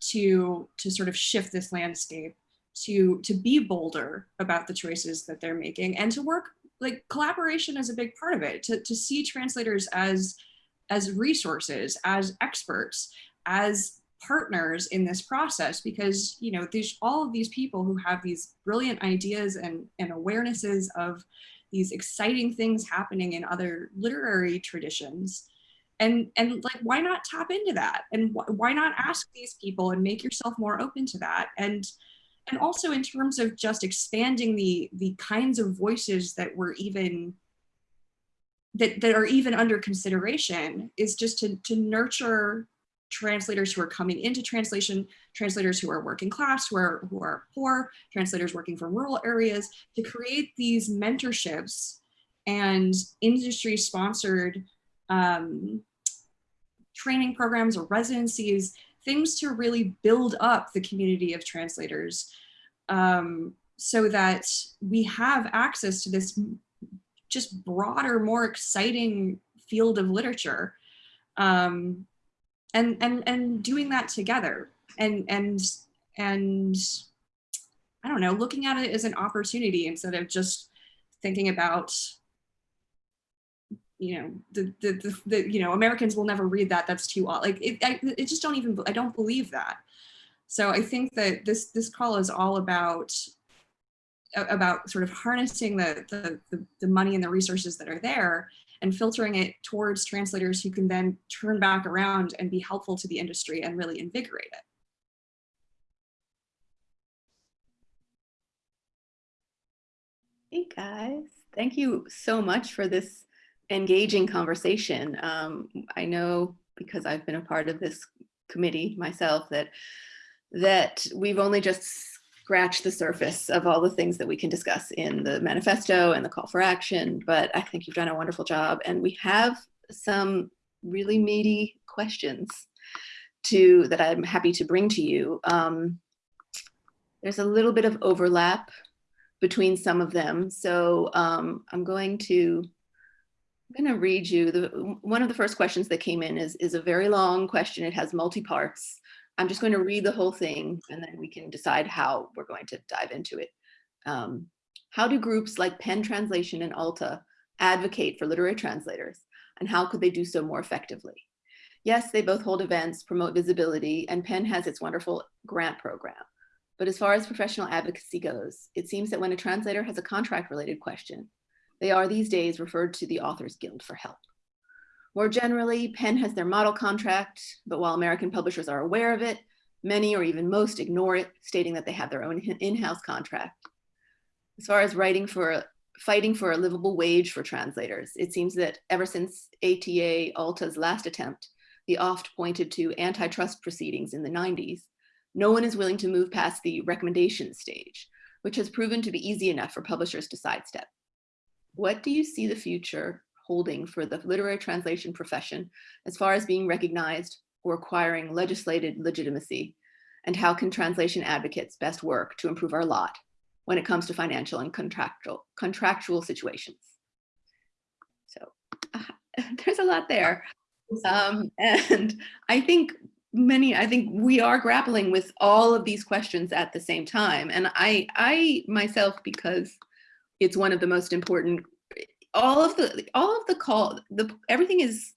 to to sort of shift this landscape, to to be bolder about the choices that they're making, and to work like collaboration is a big part of it. To to see translators as as resources, as experts, as partners in this process because you know there's all of these people who have these brilliant ideas and, and awarenesses of these exciting things happening in other literary traditions and and like why not tap into that? And wh why not ask these people and make yourself more open to that? And and also in terms of just expanding the the kinds of voices that we're even that, that are even under consideration is just to, to nurture translators who are coming into translation, translators who are working class, who are, who are poor, translators working from rural areas, to create these mentorships and industry sponsored um, training programs or residencies, things to really build up the community of translators um, so that we have access to this just broader, more exciting field of literature. Um, and and and doing that together and and and I don't know, looking at it as an opportunity instead of just thinking about you know the, the the, the you know Americans will never read that. That's too odd like it I, it just don't even I don't believe that. So I think that this this call is all about about sort of harnessing the, the, the, the money and the resources that are there and filtering it towards translators who can then turn back around and be helpful to the industry and really invigorate it. Hey guys, thank you so much for this engaging conversation. Um, I know because I've been a part of this committee myself that that we've only just scratched the surface of all the things that we can discuss in the manifesto and the call for action, but I think you've done a wonderful job. And we have some really meaty questions to that I'm happy to bring to you. Um, there's a little bit of overlap between some of them. So um, I'm going to I'm going to read you the one of the first questions that came in is is a very long question. It has multi parts. I'm just going to read the whole thing and then we can decide how we're going to dive into it. Um, how do groups like PEN Translation and ALTA advocate for literary translators and how could they do so more effectively? Yes, they both hold events, promote visibility, and PEN has its wonderful grant program. But as far as professional advocacy goes, it seems that when a translator has a contract related question, they are these days referred to the Authors Guild for help. More generally, PEN has their model contract, but while American publishers are aware of it, many or even most ignore it, stating that they have their own in-house contract. As far as writing for, fighting for a livable wage for translators, it seems that ever since ATA Alta's last attempt, the oft pointed to antitrust proceedings in the 90s, no one is willing to move past the recommendation stage, which has proven to be easy enough for publishers to sidestep. What do you see the future holding for the literary translation profession as far as being recognized or acquiring legislated legitimacy? And how can translation advocates best work to improve our lot when it comes to financial and contractual, contractual situations? So uh, there's a lot there. Um, and I think many, I think we are grappling with all of these questions at the same time. And I, I myself, because it's one of the most important all of the all of the call the everything is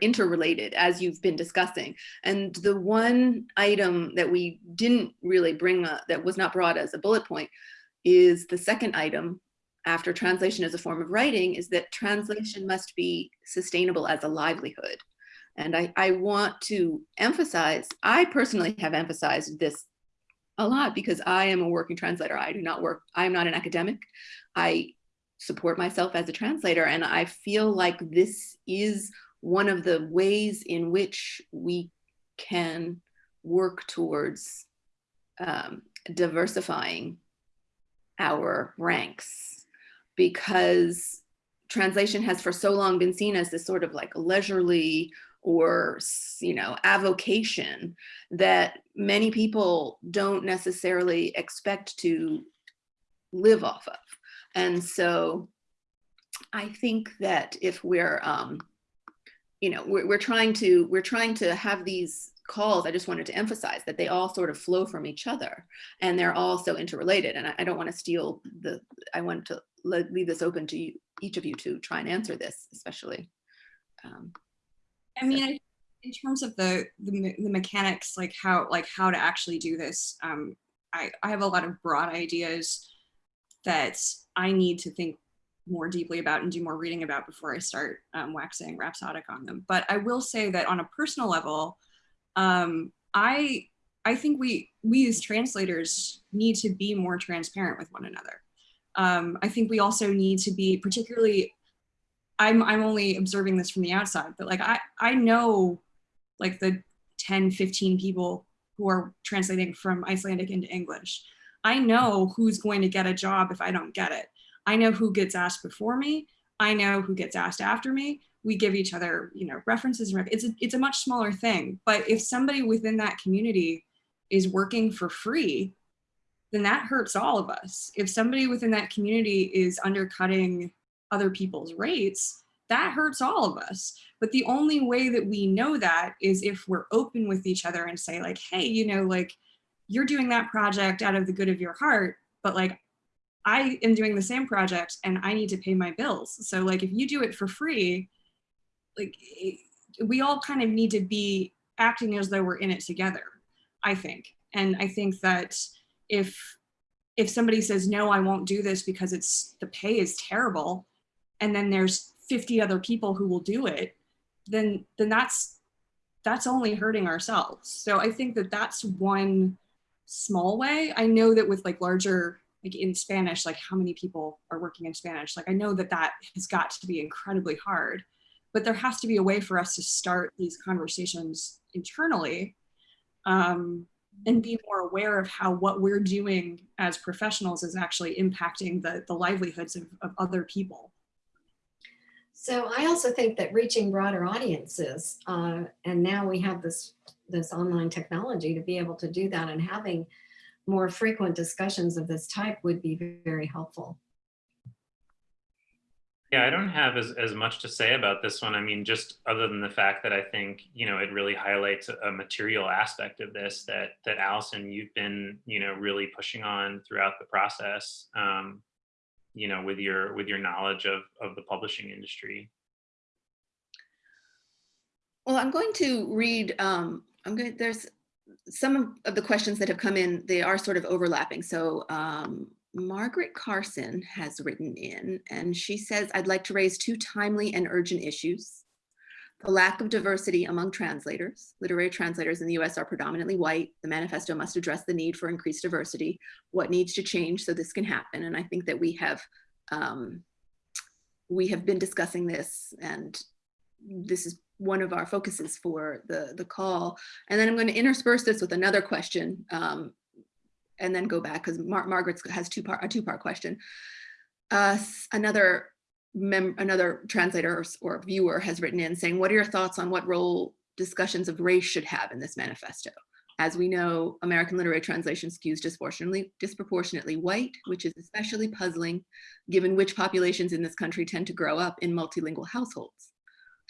interrelated as you've been discussing. And the one item that we didn't really bring up that was not brought as a bullet point is the second item after translation as a form of writing is that translation must be sustainable as a livelihood. And I, I want to emphasize i personally have emphasized this a lot because I am a working translator. I do not work, I am not an academic. I support myself as a translator and I feel like this is one of the ways in which we can work towards um, diversifying our ranks because translation has for so long been seen as this sort of like leisurely or you know avocation that many people don't necessarily expect to live off of. And so i think that if we're um you know we're, we're trying to we're trying to have these calls i just wanted to emphasize that they all sort of flow from each other and they're all so interrelated. And i, I don't want to steal the i want to le- leave this open to you, each of you to try and answer this especially um, I mean, I- in terms of the, the the mechanics, like how like how to actually do this, um, I I have a lot of broad ideas that I need to think more deeply about and do more reading about before I start um, waxing rhapsodic on them. But I will say that on a personal level, um, I I think we we as translators need to be more transparent with one another. Um, I think we also need to be particularly I'm I'm only observing this from the outside, but like I I know like the 10, 15 people who are translating from Icelandic into English. I know who's going to get a job if I don't get it. I know who gets asked before me. I know who gets asked after me. We give each other, you know, references. It's a, it's a much smaller thing. But if somebody within that community is working for free, then that hurts all of us. If somebody within that community is undercutting other people's rates, that hurts all of us. But the only way that we know that is if we're open with each other and say, like, hey, you know, like you're doing that project out of the good of your heart, but like I am doing the same project and I need to pay my bills. So, like, if you do it for free, like eh, we all kind of need to be acting as though we're in it together, I think. And I think that if if somebody says no i won't do this because it's the pay is terrible and then there's 50 other people who will do it then then that's that's only hurting ourselves. So i think that that's one small way. I know that with like larger like in spanish like how many people are working in spanish? Like i know that that has got to be incredibly hard but there has to be a way for us to start these conversations internally um, and be more aware of how what we're doing as professionals is actually impacting the, the livelihoods of, of other people. So I also think that reaching broader audiences, uh, and now we have this this online technology to be able to do that, and having more frequent discussions of this type would be very helpful. Yeah, I don't have as, as much to say about this one. I mean, just other than the fact that I think, you know, it really highlights a, material aspect of this that that Allison, you've been, you know, really pushing on throughout the process. Um, you know, with your with your knowledge of of the publishing industry. Well, I'm going to read, um, I'm going, there's some of- the questions that have come in, they are sort of overlapping. So um, Margaret Carson has written in and she says, I'd like to raise two timely and urgent issues. The lack of diversity among translators. Literary translators in the US are predominantly white. The manifesto must address the need for increased diversity. What needs to change so this can happen? And I think that we have, um, we have been discussing this and this is one of our focuses for the, the call. And then I'm going to intersperse this with another question um, and then go back because Mar Margaret has two part, a two part question. Uh, another another translator or, or viewer has written in saying, what are your thoughts on what role discussions of race should have in this manifesto? As we know, American literary translation skews disproportionately, disproportionately white, which is especially puzzling given which populations in this country tend to grow up in multilingual households.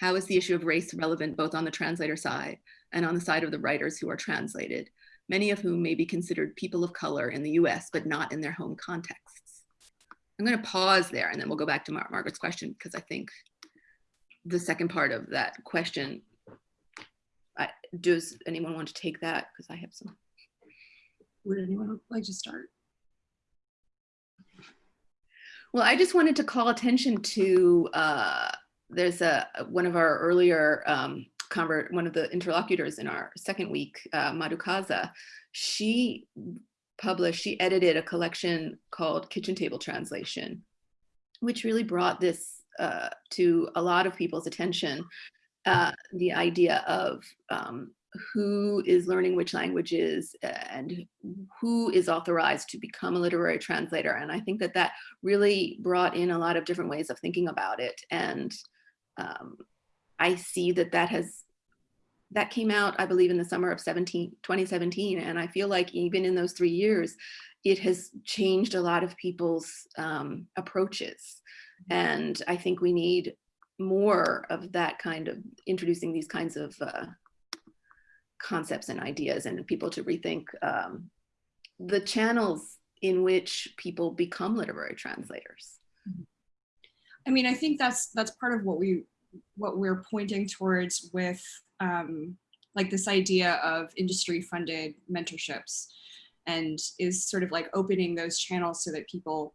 How is the issue of race relevant both on the translator side and on the side of the writers who are translated, many of whom may be considered people of color in the US, but not in their home contexts? I'm going to pause there and then we'll go back to Mar Margaret's question because I think the second part of that question, I, does anyone want to take that? Because I have some. Would anyone like to start? Well, I just wanted to call attention to uh, there's a one of our earlier um, convert one of the interlocutors in our second week, uh, Madhu Kaza. She published, she edited a collection called Kitchen Table Translation, which really brought this uh, to a lot of people's attention. Uh, the idea of um, who is learning which languages and who is authorized to become a literary translator. And I think that that really brought in a lot of different ways of thinking about it. And um, I see that that has, that came out, I believe in the summer of 17, 2017. And I feel like even in those three years, it has changed a lot of people's um, approaches. And I think we need more of that kind of introducing these kinds of uh, concepts and ideas and people to rethink um, the channels in which people become literary translators. I mean, I think that's that's part of what we what we're pointing towards with um, like this idea of industry funded mentorships and is sort of like opening those channels so that people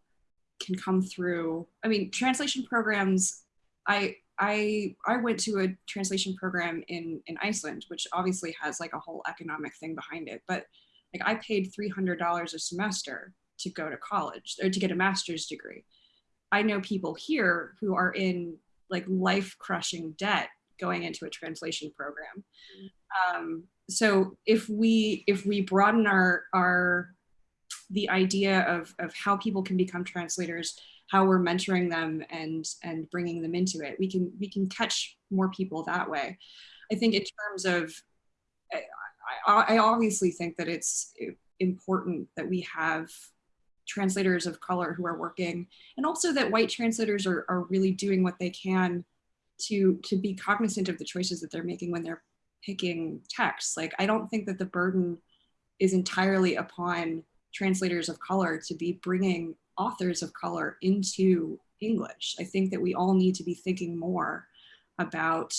can come through. I mean, translation programs, I I I went to a translation program in in Iceland, which obviously has like a whole economic thing behind it. But like I paid three hundred dollars a semester to go to college or to get a master's degree. I know people here who are in like life crushing debt going into a translation program. Um, so if we if we broaden our our the idea of of how people can become translators how we're mentoring them and and bringing them into it we can we can catch more people that way i think in terms of i, I, I obviously think that it's important that we have translators of color who are working and also that white translators are, are really doing what they can to to be cognizant of the choices that they're making when they're picking text like i don't think that the burden is entirely upon translators of color to be bringing authors of color into English. I think that we all need to be thinking more about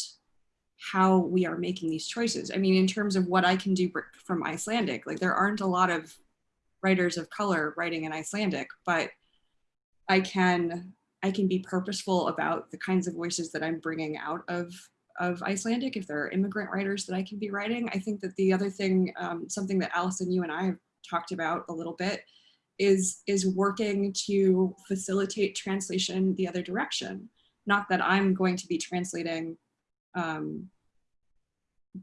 how we are making these choices. I mean, in terms of what I can do from Icelandic, like there aren't a lot of writers of color writing in Icelandic, but I can I can be purposeful about the kinds of voices that I'm bringing out of of Icelandic. If there are immigrant writers that I can be writing, I think that the other thing, um, something that Allison, you and I have talked about a little bit, is, is working to facilitate translation the other direction. Not that I'm going to be translating um,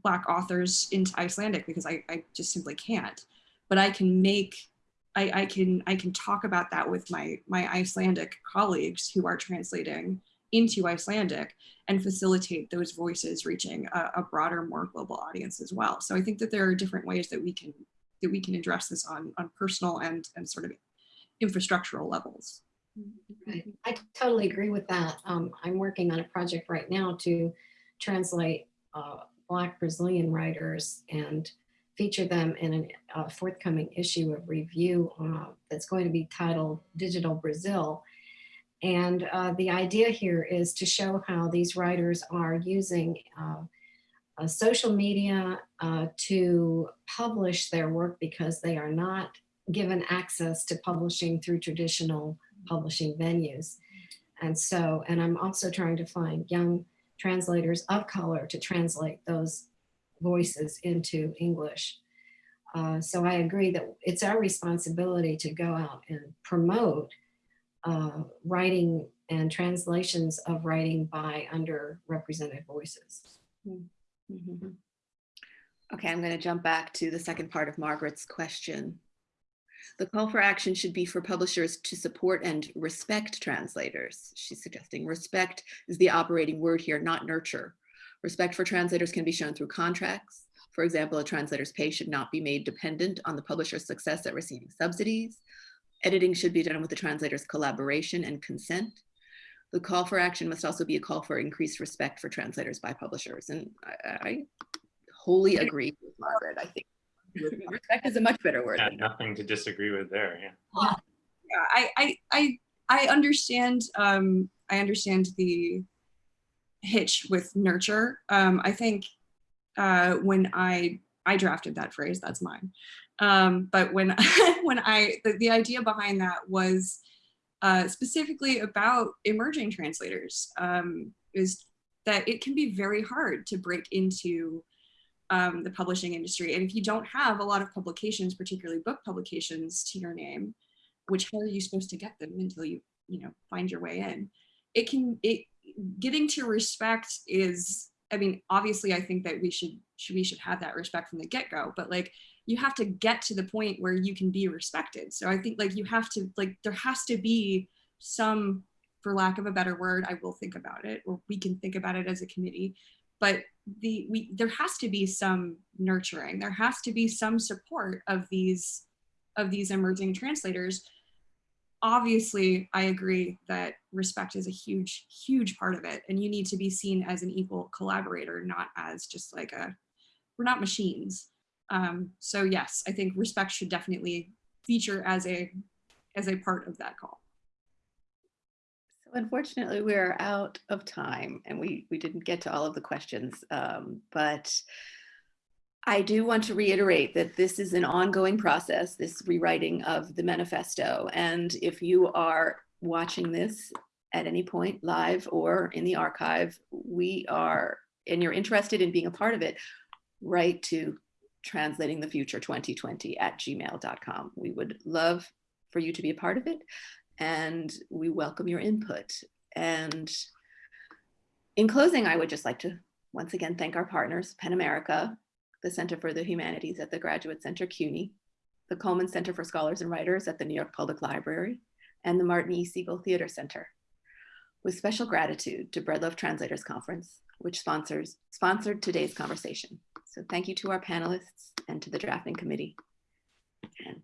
Black authors into Icelandic because I, I just simply can't. But I can make, I, I, can, I can talk about that with my, my Icelandic colleagues who are translating into Icelandic and facilitate those voices reaching a, a, broader, more global audience as well. So I think that there are different ways that we can that we can address this on, on personal and, and sort of infrastructural levels. Right. I totally agree with that. Um, I'm working on a project right now to translate uh, Black Brazilian writers and feature them in a uh, forthcoming issue of review uh, that's going to be titled Digital Brazil. And uh, the idea here is to show how these writers are using uh, social media uh, to publish their work because they are not given access to publishing through traditional publishing venues. And so, and I'm also trying to find young translators of color to translate those voices into English. Uh, so I agree that it's our responsibility to go out and promote uh, writing and translations of writing by underrepresented voices. Mm. Mm -hmm. Okay, I'm going to jump back to the second part of Margaret's question. The call for action should be for publishers to support and respect translators. She's suggesting respect is the operating word here, not nurture. Respect for translators can be shown through contracts. For example, a translator's pay should not be made dependent on the publisher's success at receiving subsidies. Editing should be done with the translator's collaboration and consent. The call for action must also be a call for increased respect for translators by publishers. And I, I wholly agree with Margaret. I think respect is a much better word. Yeah, nothing to disagree with there. Yeah. Yeah, yeah I, I, I, I understand. Um, I understand the hitch with nurture. Um, I think uh, when I I drafted that phrase, that's mine. Um, but when when I the, the idea behind that was uh, specifically about emerging translators um, is that it can be very hard to break into um, the publishing industry. And if you don't have a lot of publications, particularly book publications to your name, which how are you supposed to get them until you, you know, find your way in? It can, it, getting to respect is, I mean, obviously I think that we should, should we should have that respect from the get-go, but like, you have to get to the point where you can be respected. So I think like you have to, like, there has to be some, for lack of a better word, I will think about it, or we can think about it as a committee, but the we there has to be some nurturing there has to be some support of these of these emerging translators obviously i agree that respect is a huge huge part of it and you need to be seen as an equal collaborator not as just like a we're not machines um, so yes i think respect should definitely feature as a as a part of that call So unfortunately, we're out of time and we, we didn't get to all of the questions, um, but I do want to reiterate that this is an ongoing process, this rewriting of the manifesto. And if you are watching this at any point live or in the archive, we are, and you're interested in being a part of it, write to translating the future 2020 at gmail.com. We would love for you to be a part of it and we welcome your input. And in closing, I would just like to once again thank our partners, PEN America, the Center for the Humanities at the Graduate Center CUNY, the Cullman Center for Scholars and Writers at the New York Public Library, and the Martin E. Segal Theater Center. With special gratitude to Bread Loaf Translators Conference, which sponsors sponsored today's conversation. So thank you to our panelists and to the drafting committee. And